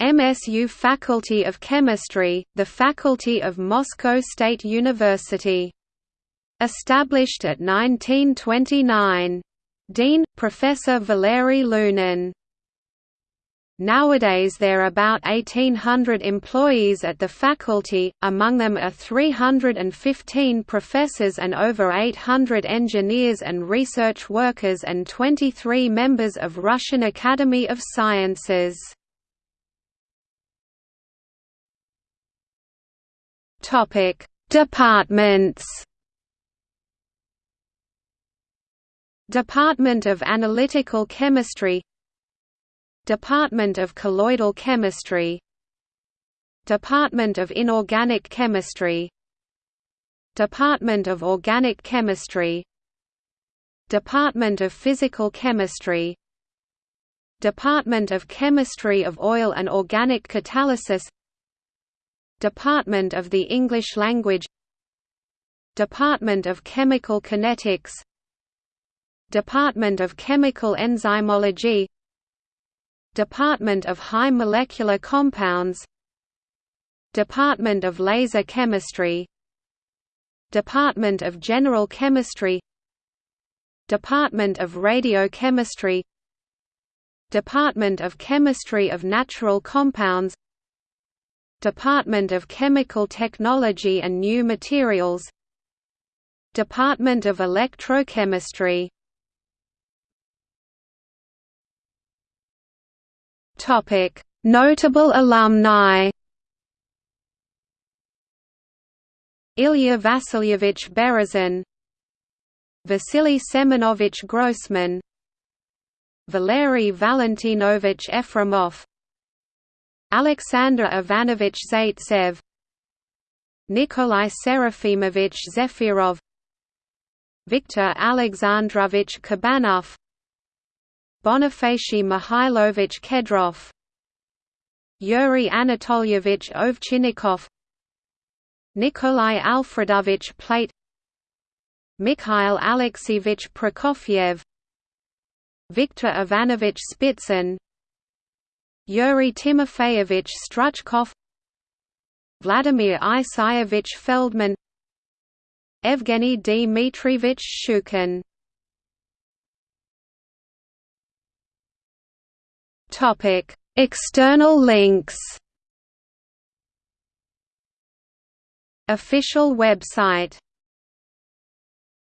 MSU Faculty of Chemistry, the Faculty of Moscow State University. Established at 1929. Dean, Professor Valery Lunin. Nowadays there are about 1,800 employees at the faculty, among them are 315 professors and over 800 engineers and research workers and 23 members of Russian Academy of Sciences. Departments Department of Analytical Chemistry Department of Colloidal Chemistry Department of Inorganic Chemistry Department of Organic Chemistry Department of Physical Chemistry Department of Chemistry of Oil and Organic Catalysis Department of the English Language Department of Chemical Kinetics Department of Chemical Enzymology Department of High Molecular Compounds Department of Laser Chemistry Department of General Chemistry Department of Radiochemistry Department of Chemistry of Natural Compounds Department of Chemical Technology and New Materials. Department of Electrochemistry. Topic: Notable alumni. Ilya Vasilyevich Berezin, Vasily Semenovich Grossman, Valery Valentinovich Efremov, Alexander Ivanovich Zaitsev, Nikolai Serafimovich Zefirov, Viktor Alexandrovich Kabanov Bonifacy Mihailovich Kedrov Yuri Anatolyevich Ovchinnikov Nikolai Alfredovich Plate Mikhail Alexeyevich Prokofiev Viktor Ivanovich Spitsyn Yuri Timofeyevich Struchkov Vladimir Isayevich Feldman Evgeny Dmitrievich Shchukin Topic: External links. Official website